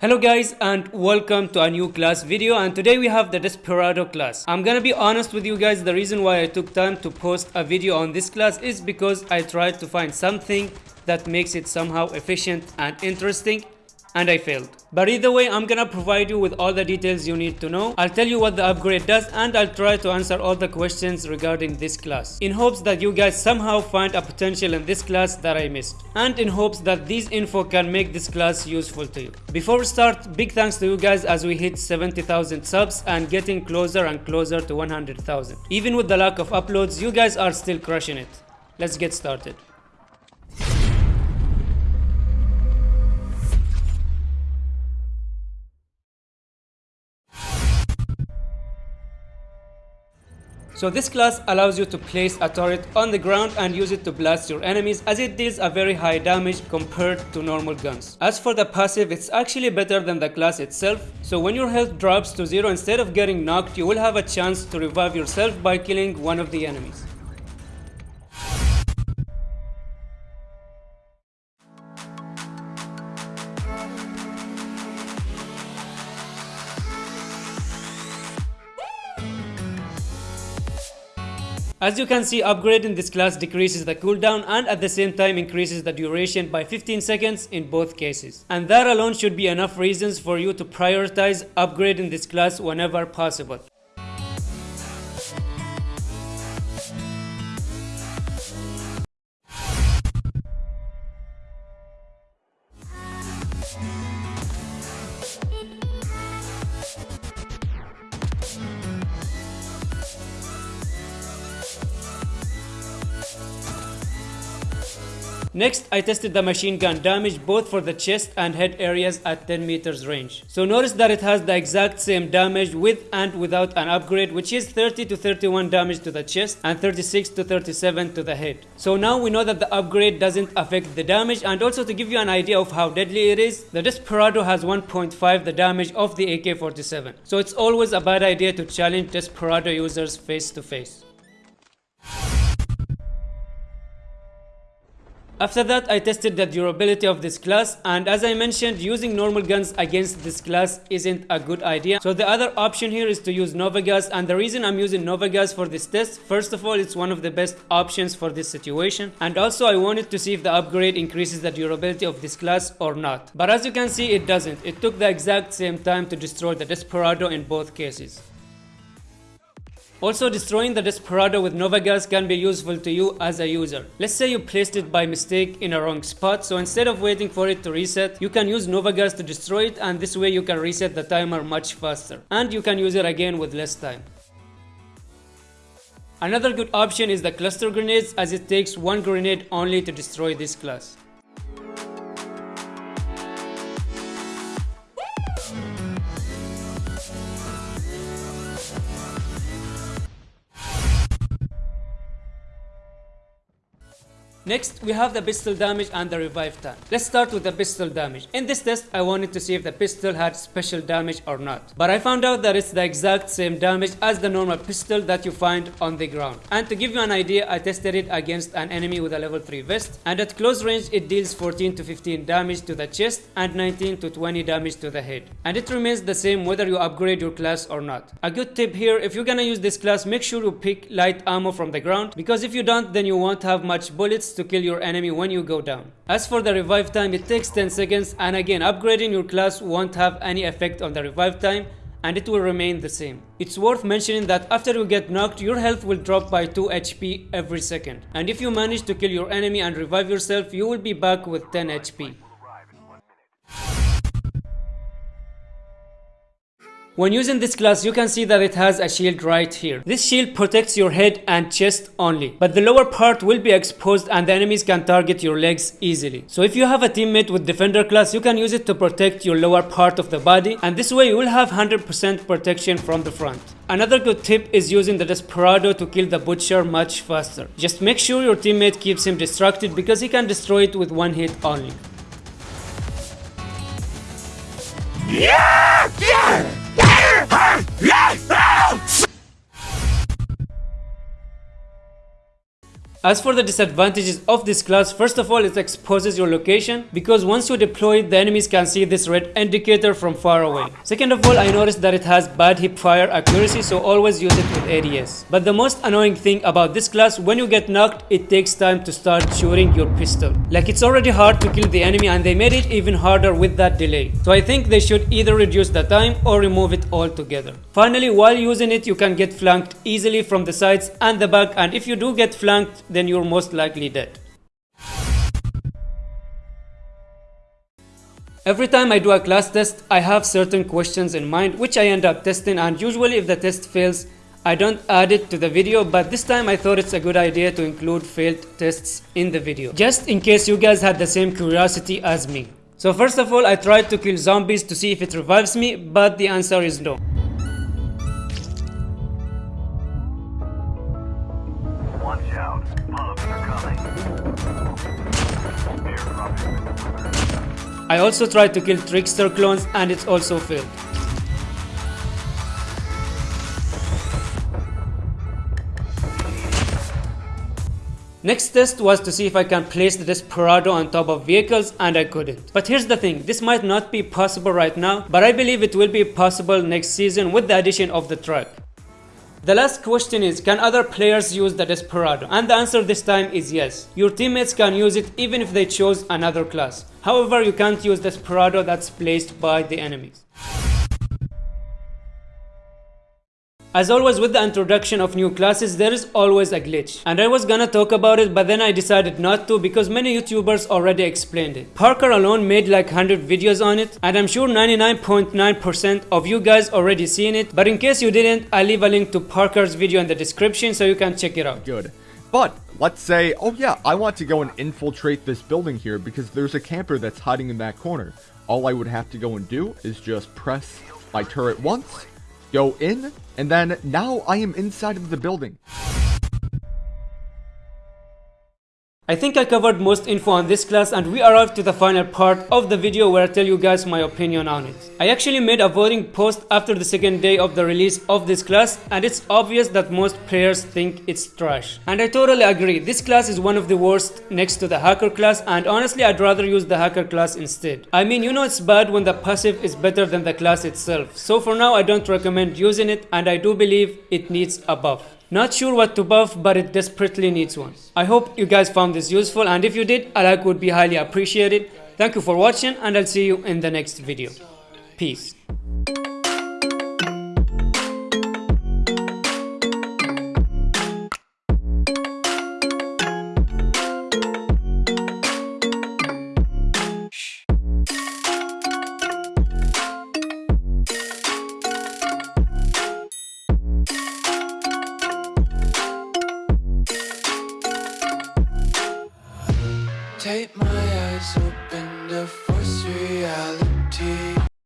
Hello guys and welcome to a new class video. And today we have the Desperado class. I'm gonna be honest with you guys. The reason why I took time to post a video on this class is because I tried to find something that makes it somehow efficient and interesting and I failed. But either way, I'm gonna provide you with all the details you need to know. I'll tell you what the upgrade does and I'll try to answer all the questions regarding this class in hopes that you guys somehow find a potential in this class that I missed and in hopes that these info can make this class useful to you. Before we start, big thanks to you guys as we hit 70,000 subs and getting closer and closer to 100,000. Even with the lack of uploads, you guys are still crushing it. Let's get started. So this class allows you to place a turret on the ground and use it to blast your enemies as it deals a very high damage compared to normal guns. As for the passive, it's actually better than the class itself, so when your health drops to zero instead of getting knocked, you will have a chance to revive yourself by killing one of the enemies. As you can see, upgrading this class decreases the cooldown and at the same time increases the duration by 15 seconds in both cases. And that alone should be enough reasons for you to prioritize upgrading this class whenever possible. Next, I tested the machine gun damage both for the chest and head areas at 10 meters range. So notice that it has the exact same damage with and without an upgrade which is 30 to 31 damage to the chest and 36 to 37 to the head. So now we know that the upgrade doesn't affect the damage and also to give you an idea of how deadly it is, the Desperado has 1.5 the damage of the AK-47. So it's always a bad idea to challenge Desperado users face to face. After that I tested the durability of this class and as I mentioned using normal guns against this class isn't a good idea. So the other option here is to use Nova Gas and the reason I'm using Nova Gas for this test first of all it's one of the best options for this situation and also I wanted to see if the upgrade increases the durability of this class or not. But as you can see it doesn't. It took the exact same time to destroy the Desperado in both cases. Also destroying the Desperado with Nova Gas can be useful to you as a user. Let's say you placed it by mistake in a wrong spot so instead of waiting for it to reset you can use Nova Gas to destroy it and this way you can reset the timer much faster and you can use it again with less time. Another good option is the cluster grenades as it takes one grenade only to destroy this class. Next, we have the pistol damage and the revive time. Let's start with the pistol damage. In this test, I wanted to see if the pistol had special damage or not. But I found out that it's the exact same damage as the normal pistol that you find on the ground. And to give you an idea, I tested it against an enemy with a level 3 vest. And at close range, it deals 14 to 15 damage to the chest and 19 to 20 damage to the head. And it remains the same whether you upgrade your class or not. A good tip here, if you're gonna use this class, make sure you pick light ammo from the ground. Because if you don't, then you won't have much bullets to kill your enemy when you go down. As for the revive time, it takes 10 seconds and again upgrading your class won't have any effect on the revive time and it will remain the same. It's worth mentioning that after you get knocked, your health will drop by 2 HP every second. And if you manage to kill your enemy and revive yourself, you will be back with 10 HP. When using this class, you can see that it has a shield right here. This shield protects your head and chest only, but the lower part will be exposed and the enemies can target your legs easily. So if you have a teammate with defender class, you can use it to protect your lower part of the body and this way you will have 100% protection from the front. Another good tip is using the Desperado to kill the Butcher much faster. Just make sure your teammate keeps him distracted because he can destroy it with one hit only. Yeah! As for the disadvantages of this class, first of all it exposes your location because once you deploy it the enemies can see this red indicator from far away. Second of all I noticed that it has bad hip fire accuracy so always use it with ADS. But the most annoying thing about this class when you get knocked it takes time to start shooting your pistol. Like it's already hard to kill the enemy and they made it even harder with that delay. So I think they should either reduce the time or remove it altogether. Finally while using it you can get flanked easily from the sides and the back and if you do get flanked then you're most likely dead. Every time I do a class test, I have certain questions in mind which I end up testing and usually if the test fails, I don't add it to the video but this time I thought it's a good idea to include failed tests in the video. Just in case you guys had the same curiosity as me. So first of all I tried to kill zombies to see if it revives me but the answer is no. I also tried to kill Trickster clones and it's also failed. Next test was to see if I can place the Desperado on top of vehicles and I couldn't. But here's the thing, this might not be possible right now, but I believe it will be possible next season with the addition of the truck. The last question is, can other players use the Desperado? And the answer this time is yes. Your teammates can use it even if they chose another class. However, you can't use the Desperado that's placed by the enemies. As always with the introduction of new classes, there is always a glitch. And I was gonna talk about it, but then I decided not to because many YouTubers already explained it. Parker alone made like 100 videos on it, and I'm sure 99.9% .9 of you guys already seen it. But in case you didn't, I'll leave a link to Parker's video in the description so you can check it out. Good. But let's say, oh yeah, I want to go and infiltrate this building here because there's a camper that's hiding in that corner. All I would have to go and do is just press my turret once, go in, and then now I am inside of the building. I think I covered most info on this class and we arrived to the final part of the video where I tell you guys my opinion on it. I actually made a voting post after the second day of the release of this class and it's obvious that most players think it's trash. And I totally agree, this class is one of the worst next to the hacker class and honestly I'd rather use the hacker class instead. I mean you know it's bad when the passive is better than the class itself. So for now I don't recommend using it and I do believe it needs a buff. Not sure what to buff, but it desperately needs one. I hope you guys found this useful and if you did, a like would be highly appreciated. Thank you for watching and I'll see you in the next video. Peace.